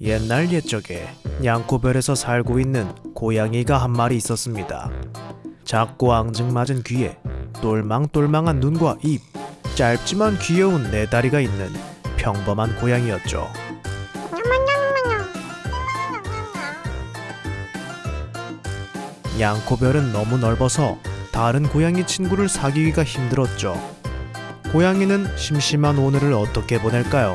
옛날 옛적에 양코별에서 살고 있는 고양이가 한 마리 있었습니다. 작고 앙증맞은 귀에 똘망똘망한 눈과 입, 짧지만 귀여운 네 다리가 있는 평범한 고양이였죠. 양코별은 너무 넓어서 다른 고양이 친구를 사귀기가 힘들었죠. 고양이는 심심한 오늘을 어떻게 보낼까요?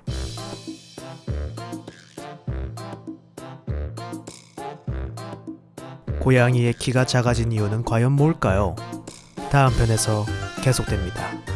고양이의 키가 작아진 이유는 과연 뭘까요? 다음 편에서 계속됩니다.